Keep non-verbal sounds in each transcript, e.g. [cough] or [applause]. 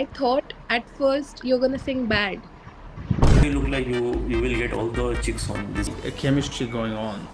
I thought at first you're gonna sing bad. You look like you you will get all the chicks on this. chemistry going on.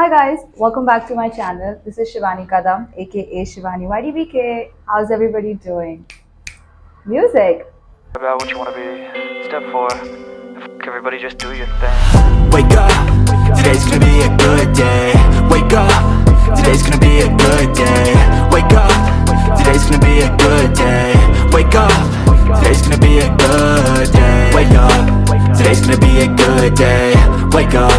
Hi guys, welcome back to my channel. This is Shivani Kadam, aka Shivani YDBK. How's everybody doing? Music. about what you want to be. Step four, F- everybody just do your thing. Wake up, today's gonna be a good day Wake up, today's gonna be a good day. Wake up.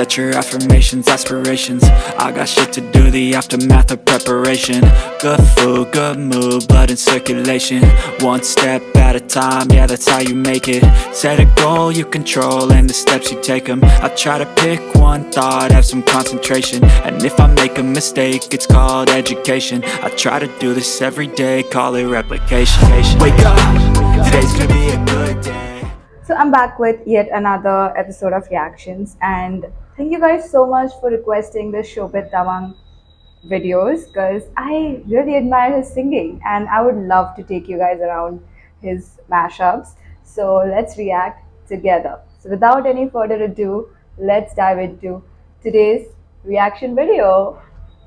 Set your affirmations, aspirations. I got shit to do, the aftermath of preparation. Good food, good mood, blood in circulation. One step at a time, yeah that's how you make it. Set a goal you control and the steps you take them I try to pick one thought, have some concentration. And if I make a mistake, it's called education. I try to do this every day, call it replication. Wake up, today's gonna be a good day. So I'm back with yet another episode of reactions and thank you guys so much for requesting the Shobit Tamang videos because I really admire his singing and I would love to take you guys around his mashups. So let's react together. So without any further ado, let's dive into today's reaction video.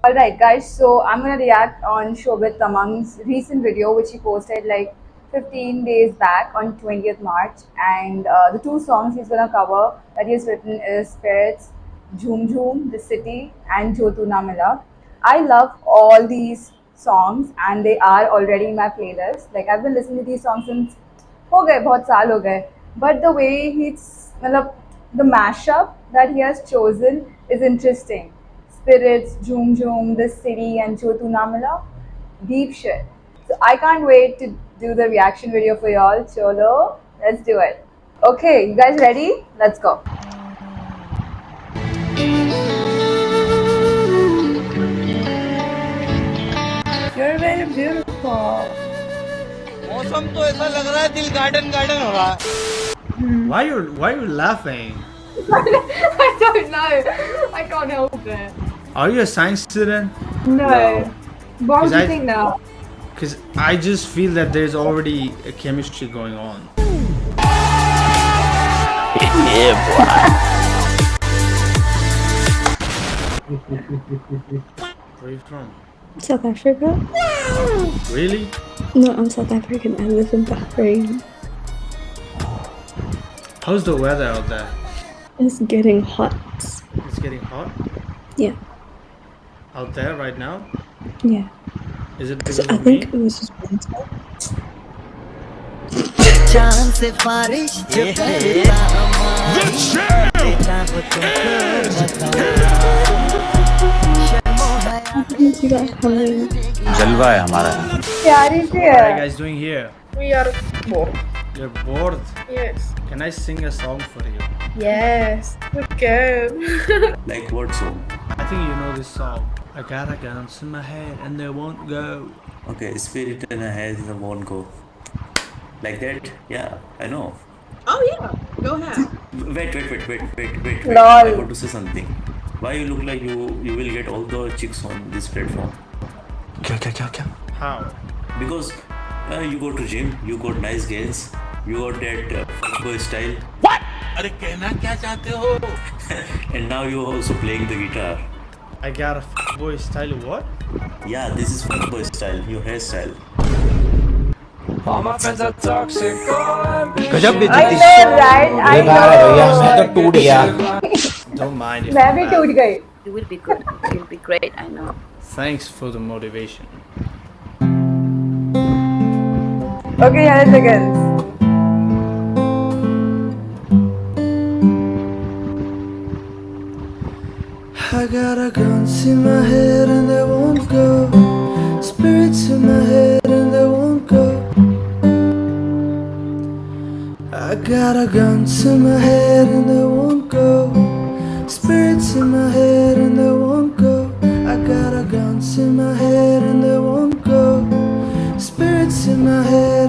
Alright guys, so I'm gonna react on Shobit Tamang's recent video which he posted like 15 days back on 20th March and uh, the two songs he's gonna cover that he has written is Spirits, Jhum Jhum, The City and Jotuna Mila. I love all these songs and they are already in my playlist. Like I've been listening to these songs since ho gaye, bahut saal ho gaye. But the way he's, malab, the mashup that he has chosen is interesting. Spirits, Jhum Jhum, The City and Jotuna Mila. Deep shit. So I can't wait to do the reaction video for y'all. Cholo, let's do it. Okay, you guys ready? Let's go. मौसम तो ऐसा लग रहा है दिल garden garden हो रहा है Why you why you laughing? I don't know. I can't help it. Are you a science student? No. What Is do you I- think now? Because I just feel that there's already a chemistry going on. Where are you from? South Africa. Really? No, I'm South African. I live in Bahrain. How's the weather out there? It's getting hot. It's getting hot? Yeah. Out there right now? Yeah. Is it because so I think it was just winter. Yeah. The champ is here! जलवा है हमारा प्यारी सी What are you है guys doing here? We are bored. You're bored. Yes. Can I sing a song for you? Yes. We can. [laughs] Like what song? I think you know this song. I got a gun in my head and they won't go. Okay, spirit in a head in a won't go. Like that? Yeah, I know. oh yeah. Go ahead. Wait, wait, wait, wait, wait, wait. wait. Lol. I want to say something. Why you look like you you will get all the chicks on this platform? क्या क्या क्या क्या How? Because uh, you go to gym, you got nice gains, you got that uh, fuckboy style, अरे कहना क्या चाहते हो and now you also playing the guitar. I got a boy style what? Yeah, this is fuckboy style, your hairstyle. गजब I know, right? I know. टूट गया Don't mind if मैं I'm भी bad. टूट गई. You will be good. You'll be great. I know. Thanks for the motivation. Okay, here it begins. I got a guns in my head and they won't go. Spirits in my head and they won't go. I got a guns in my head and they won't go. in my head and they won't go. I got a guns in my head and they won't go. Spirits in my head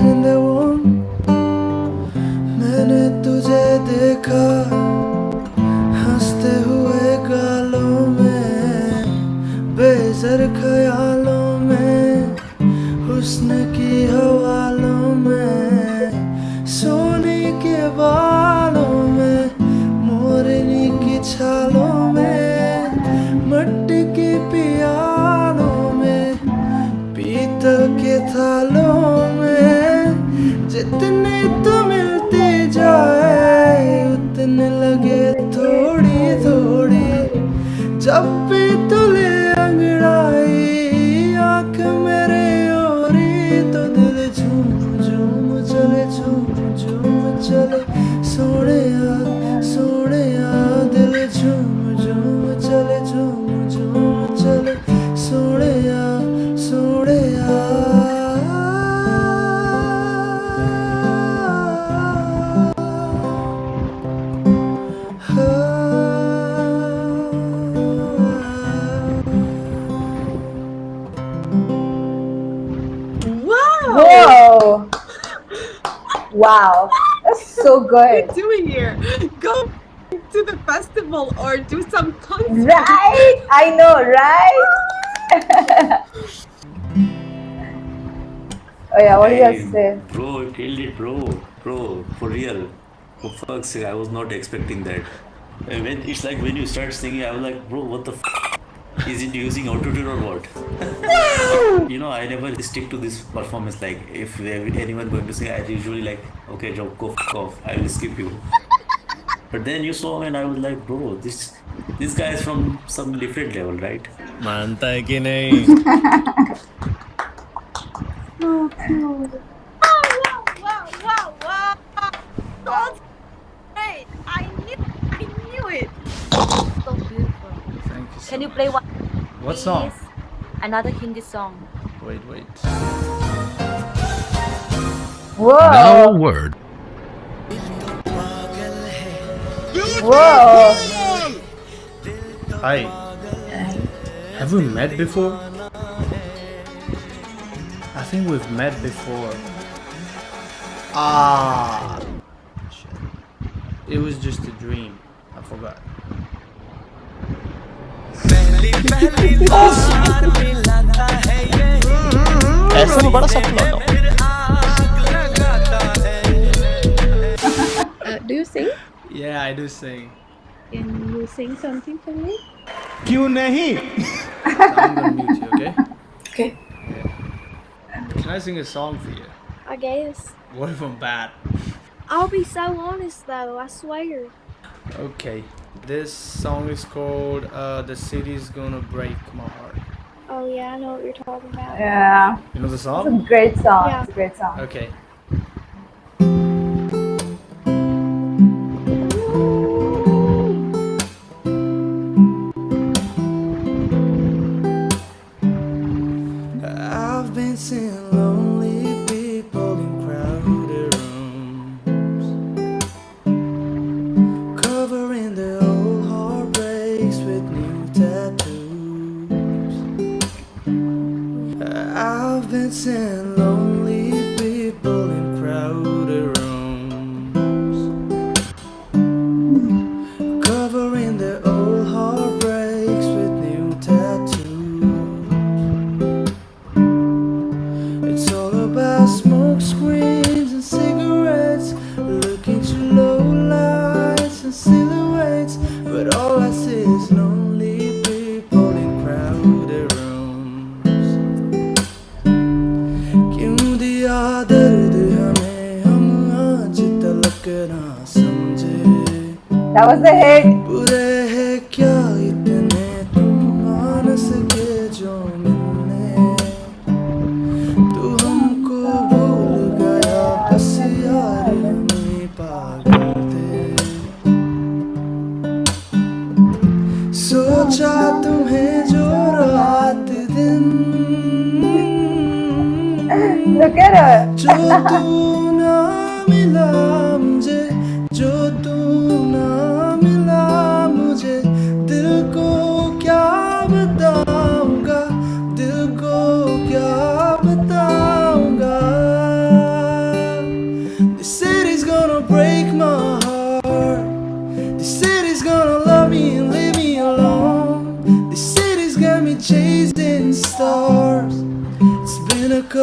जितने तो मिलते जाए उतने लगे थोड़ी थोड़ी जब Wow, that's so good. What are you doing here? Go to the festival or do some concert. Right? I know, right? [laughs] oh yeah, what do you have to say? Bro, you killed it, bro. Bro, for real. For fuck's sake, I was not expecting that. And when it's like when you start singing, I was like, bro, what the f- is it using autotune or what? you know, I never stick to this performance. Like, if there- anyone going to sing, I usually like, okay, Joe, go f- off. I will skip you. But then you saw and I was like, bro, this this guy is from some different level, right? मानता है कि नहीं Wow, wow, wow, wow. That's great. I knew, I knew it. So beautiful. Thank you so Can you much. play one? What song? Another Hindi song. Wait, wait. Whoa! word. Whoa! Hi. Have we met before? I think we've met before. Ah. It was just a dream. I forgot. ऐसा तो बड़ा सपना था Uh, do you sing? Yeah, I do sing. Can you sing something for me? क्यों नहीं I'm gonna mute you, okay? Okay. Can I sing a song for you? I guess. What if I'm bad? I'll be so honest though, I swear. Okay. This song is called uh, The City's Gonna Break My Heart. Oh yeah, I know what you're talking about. Yeah, You know the song? it's a song? great song. Yeah. It's a great song. Okay. I've been seeing lonely यार हमें पागल थे। सोचा तुम्हें जो रात दिन। [laughs] Look at her.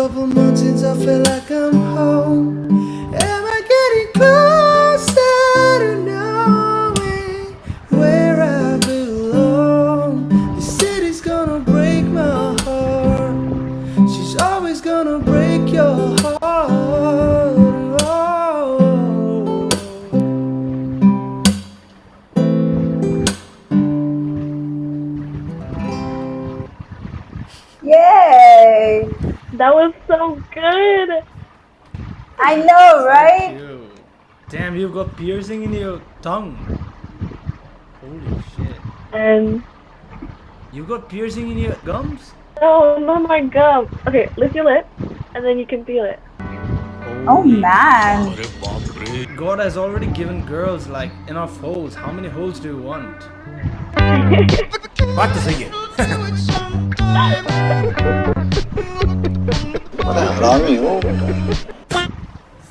Months since I feel like I'm That was so good. I know, right? You. Damn, you've got piercing in your tongue. Holy shit. And You got piercing in your gums? no, not my gum. Okay, lift your lip, and then you can feel it. Oh man. God has already given girls like enough holes. How many holes do you want? [laughs] Practice again. [laughs] [laughs]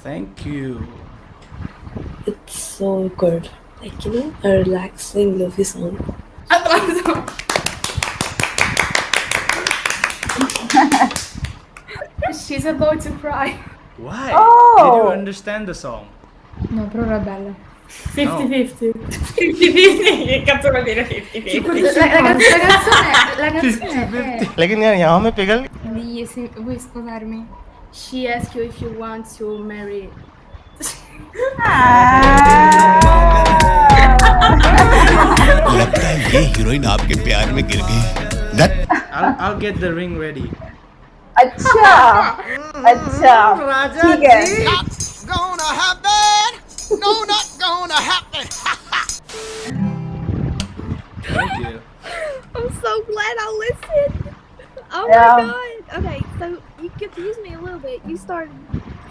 Thank you. It's so good. Like, you know, a relaxing lovey song. [laughs] She's about to cry. Why? Oh. Did you oh! understand the song? No, però era bella. 50-50. 50-50. Che cazzo vuol dire 50-50? La, la, la canzone, la canzone è... लेकिन यार यहाँ में पिघल Di, se- vuoi sposarmi? She asks you if you want to marry. लगता है ये heroine आपके प्यार में गिर गई That- I'll, I'll get the ring ready. अच्छा अच्छा ठीक है Not gonna happen. No, not gonna happen. Thank you. I'm so glad I listened. Oh Yeah. my god. Okay, so you confused me a little bit. You started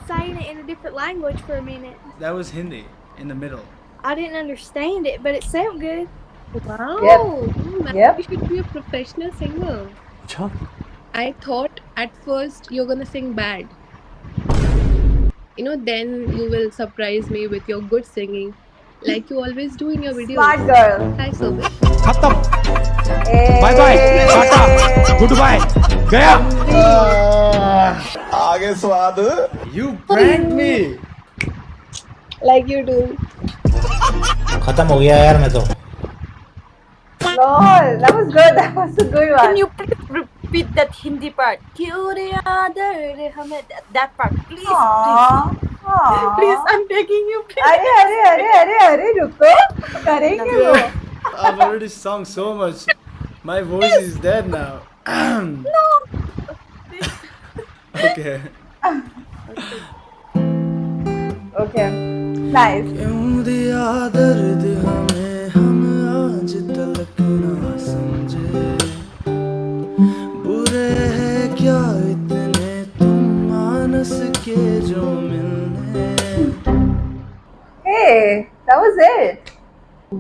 saying it in a different language for a minute. That was Hindi in the middle. I didn't understand it, but it sounded good. Wow. Yep. Man, Yep. You should be a professional singer. I thought at first you're gonna sing bad. You know, then you will surprise me with your good singing, like you always do in your videos. Smart girl. Hi, Sobe. Bye bye tata goodbye गया आगे स्वाद You pranked me. Like you do. खत्म हो गया यार मैं तो Lol, that was good. That was a good one. Can you repeat that Hindi part? आदर हमें that, that part, please, Aww. please, Aww. please, I'm begging you, please. अरे अरे अरे अरे अरे रुको करेंगे वो I've already sung so much. My voice is dead now. No. Okay. [clears throat] Okay. Nice.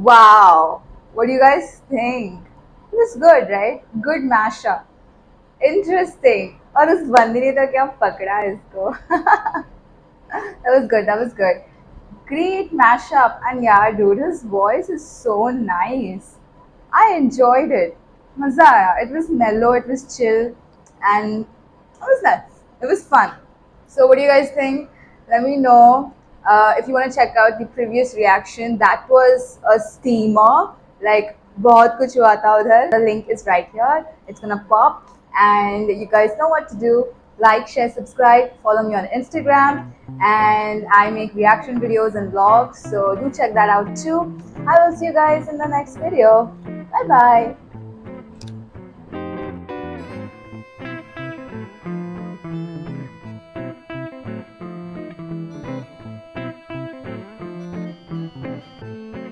Wow. What do you guys think? It was good, right? Good mashup. Interesting. और उस [laughs] बंदी ने तो क्या पकड़ा इसको that was good. That was good. Great mashup. And yeah, dude, his voice is so nice. I enjoyed it. Maza aaya. It was mellow, it was chill, and it was nuts. It was fun. So, what do you guys think? Let me know. Uh, if you want to check out the previous reaction, that was a steamer. Like, बहुत कुछ हुआ था उधर. The link is right here. It's gonna pop. And you guys know what to do. Like, share, subscribe. Follow me on Instagram. And I make reaction videos and vlogs. So do check that out too. I will see you guys in the next video. Bye bye.